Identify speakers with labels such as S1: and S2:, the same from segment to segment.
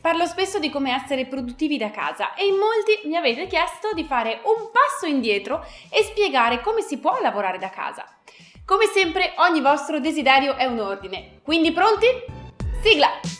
S1: Parlo spesso di come essere produttivi da casa e in molti mi avete chiesto di fare un passo indietro e spiegare come si può lavorare da casa. Come sempre ogni vostro desiderio è un ordine, quindi pronti? Sigla!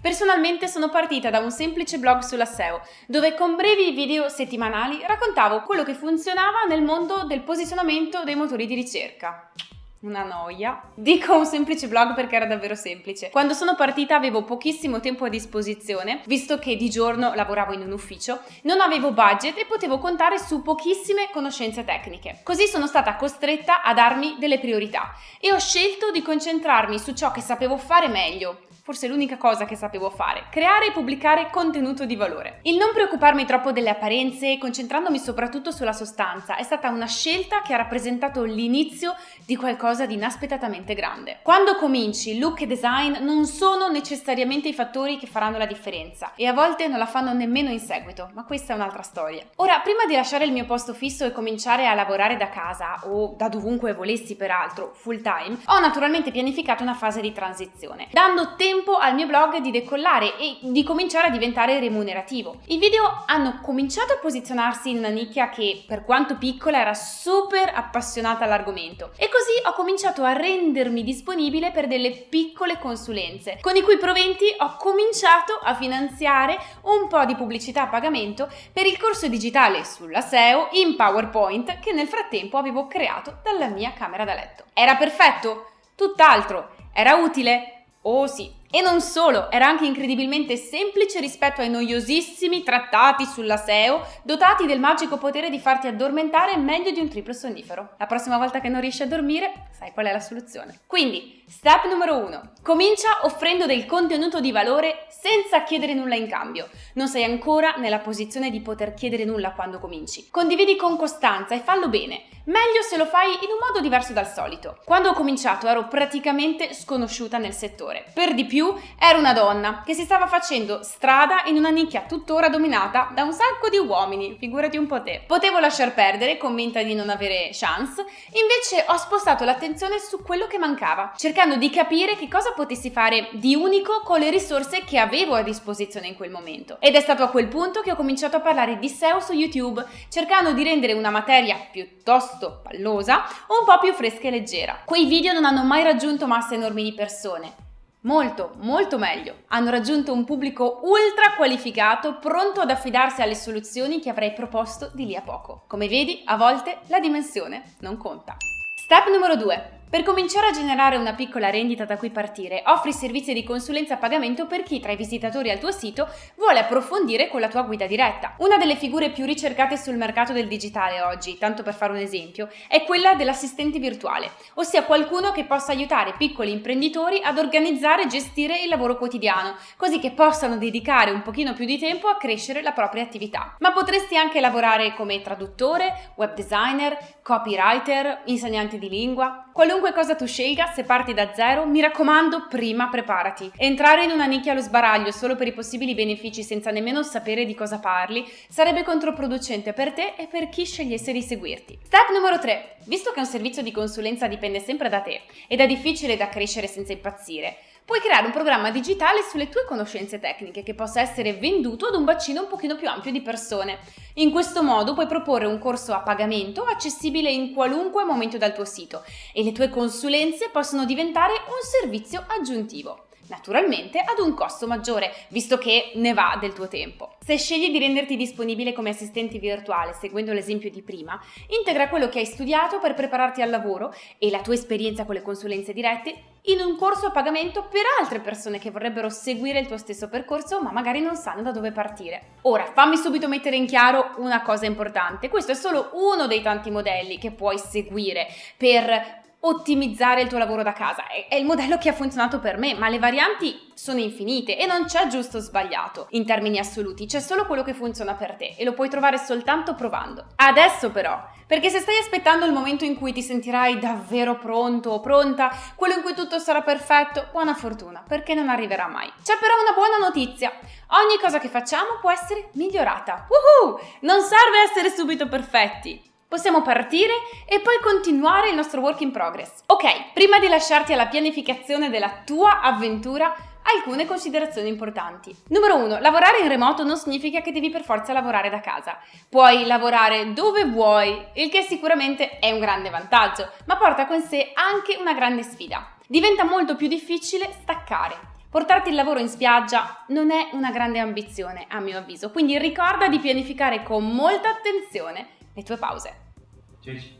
S1: Personalmente sono partita da un semplice blog sulla SEO, dove con brevi video settimanali raccontavo quello che funzionava nel mondo del posizionamento dei motori di ricerca. Una noia. Dico un semplice blog perché era davvero semplice. Quando sono partita avevo pochissimo tempo a disposizione, visto che di giorno lavoravo in un ufficio, non avevo budget e potevo contare su pochissime conoscenze tecniche. Così sono stata costretta a darmi delle priorità e ho scelto di concentrarmi su ciò che sapevo fare meglio, forse l'unica cosa che sapevo fare, creare e pubblicare contenuto di valore. Il non preoccuparmi troppo delle apparenze, concentrandomi soprattutto sulla sostanza, è stata una scelta che ha rappresentato l'inizio di qualcosa di inaspettatamente grande. Quando cominci, look e design non sono necessariamente i fattori che faranno la differenza e a volte non la fanno nemmeno in seguito, ma questa è un'altra storia. Ora, prima di lasciare il mio posto fisso e cominciare a lavorare da casa o da dovunque volessi peraltro, full time, ho naturalmente pianificato una fase di transizione, dando tempo tempo al mio blog di decollare e di cominciare a diventare remunerativo. I video hanno cominciato a posizionarsi in una nicchia che, per quanto piccola, era super appassionata all'argomento e così ho cominciato a rendermi disponibile per delle piccole consulenze, con i cui proventi ho cominciato a finanziare un po' di pubblicità a pagamento per il corso digitale sulla SEO in PowerPoint che nel frattempo avevo creato dalla mia camera da letto. Era perfetto? Tutt'altro. Era utile? Oh sì, e non solo, era anche incredibilmente semplice rispetto ai noiosissimi trattati sulla SEO, dotati del magico potere di farti addormentare meglio di un triplo sonnifero. La prossima volta che non riesci a dormire, sai qual è la soluzione. Quindi, step numero 1. Comincia offrendo del contenuto di valore senza chiedere nulla in cambio. Non sei ancora nella posizione di poter chiedere nulla quando cominci. Condividi con costanza e fallo bene. Meglio se lo fai in un modo diverso dal solito. Quando ho cominciato ero praticamente sconosciuta nel settore. Per di più era una donna che si stava facendo strada in una nicchia tuttora dominata da un sacco di uomini, figurati un po' te. Potevo lasciar perdere, convinta di non avere chance, invece ho spostato l'attenzione su quello che mancava, cercando di capire che cosa potessi fare di unico con le risorse che avevo a disposizione in quel momento. Ed è stato a quel punto che ho cominciato a parlare di SEO su YouTube, cercando di rendere una materia piuttosto pallosa un po' più fresca e leggera. Quei video non hanno mai raggiunto masse enormi di persone, Molto, molto meglio. Hanno raggiunto un pubblico ultra qualificato, pronto ad affidarsi alle soluzioni che avrei proposto di lì a poco. Come vedi, a volte la dimensione non conta. Step numero 2. Per cominciare a generare una piccola rendita da cui partire, offri servizi di consulenza a pagamento per chi tra i visitatori al tuo sito vuole approfondire con la tua guida diretta. Una delle figure più ricercate sul mercato del digitale oggi, tanto per fare un esempio, è quella dell'assistente virtuale, ossia qualcuno che possa aiutare piccoli imprenditori ad organizzare e gestire il lavoro quotidiano, così che possano dedicare un pochino più di tempo a crescere la propria attività. Ma potresti anche lavorare come traduttore, web designer, copywriter, insegnante di lingua, qualunque Qualunque cosa tu scelga, se parti da zero, mi raccomando, prima preparati. Entrare in una nicchia allo sbaraglio solo per i possibili benefici senza nemmeno sapere di cosa parli sarebbe controproducente per te e per chi scegliesse di seguirti. Step numero 3. Visto che un servizio di consulenza dipende sempre da te ed è difficile da crescere senza impazzire, puoi creare un programma digitale sulle tue conoscenze tecniche che possa essere venduto ad un bacino un pochino più ampio di persone. In questo modo puoi proporre un corso a pagamento accessibile in qualunque momento dal tuo sito e le tue consulenze possono diventare un servizio aggiuntivo naturalmente ad un costo maggiore, visto che ne va del tuo tempo. Se scegli di renderti disponibile come assistente virtuale, seguendo l'esempio di prima, integra quello che hai studiato per prepararti al lavoro e la tua esperienza con le consulenze dirette in un corso a pagamento per altre persone che vorrebbero seguire il tuo stesso percorso ma magari non sanno da dove partire. Ora, fammi subito mettere in chiaro una cosa importante, questo è solo uno dei tanti modelli che puoi seguire per ottimizzare il tuo lavoro da casa. È, il modello che ha funzionato per me, ma le varianti sono infinite e non c'è giusto o sbagliato in termini assoluti, c'è solo quello che funziona per te e lo puoi trovare soltanto provando. Adesso però, perché se stai aspettando il momento in cui ti sentirai davvero pronto o pronta, quello in cui tutto sarà perfetto, buona fortuna, perché non arriverà mai. C'è però una buona notizia. Ogni cosa che facciamo può essere migliorata. Woohoo! Non serve essere subito perfetti. Possiamo partire e poi continuare il nostro work in progress. Ok, prima di lasciarti alla pianificazione della tua avventura, alcune considerazioni importanti. Numero 1. Lavorare in remoto non significa che devi per forza lavorare da casa. Puoi lavorare dove vuoi, il che sicuramente è un grande vantaggio, ma porta con sé anche una grande sfida. Diventa molto più difficile staccare. Portarti il lavoro in spiaggia non è una grande ambizione, a mio avviso, quindi ricorda di pianificare con molta attenzione le tue pause.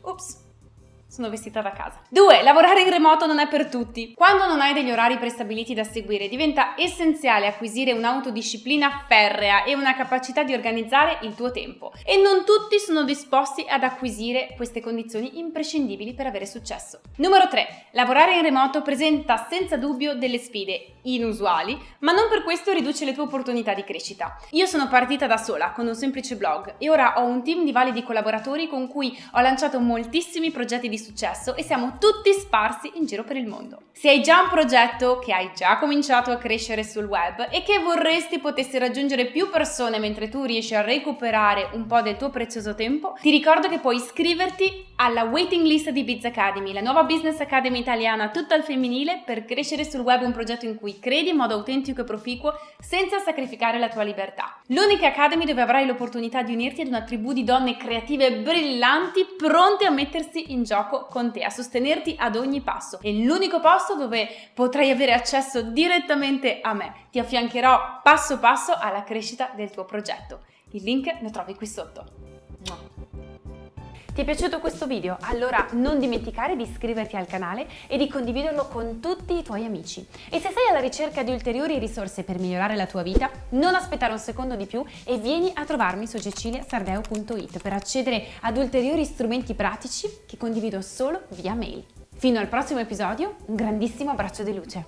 S1: Ups sono vestita da casa. 2. Lavorare in remoto non è per tutti. Quando non hai degli orari prestabiliti da seguire, diventa essenziale acquisire un'autodisciplina ferrea e una capacità di organizzare il tuo tempo. E non tutti sono disposti ad acquisire queste condizioni imprescindibili per avere successo. Numero 3. Lavorare in remoto presenta senza dubbio delle sfide inusuali, ma non per questo riduce le tue opportunità di crescita. Io sono partita da sola con un semplice blog e ora ho un team di validi collaboratori con cui ho lanciato moltissimi progetti di successo e siamo tutti sparsi in giro per il mondo. Se hai già un progetto che hai già cominciato a crescere sul web e che vorresti potesse raggiungere più persone mentre tu riesci a recuperare un po' del tuo prezioso tempo, ti ricordo che puoi iscriverti alla waiting list di Biz Academy, la nuova business academy italiana tutta al femminile per crescere sul web un progetto in cui credi in modo autentico e proficuo senza sacrificare la tua libertà. L'unica academy dove avrai l'opportunità di unirti ad una tribù di donne creative brillanti pronte a mettersi in gioco con te, a sostenerti ad ogni passo. È l'unico posto dove potrai avere accesso direttamente a me. Ti affiancherò passo passo alla crescita del tuo progetto. Il link lo trovi qui sotto. Ti è piaciuto questo video? Allora non dimenticare di iscriverti al canale e di condividerlo con tutti i tuoi amici. E se sei alla ricerca di ulteriori risorse per migliorare la tua vita, non aspettare un secondo di più e vieni a trovarmi su ceciliasardeo.it per accedere ad ulteriori strumenti pratici che condivido solo via mail. Fino al prossimo episodio, un grandissimo abbraccio di luce.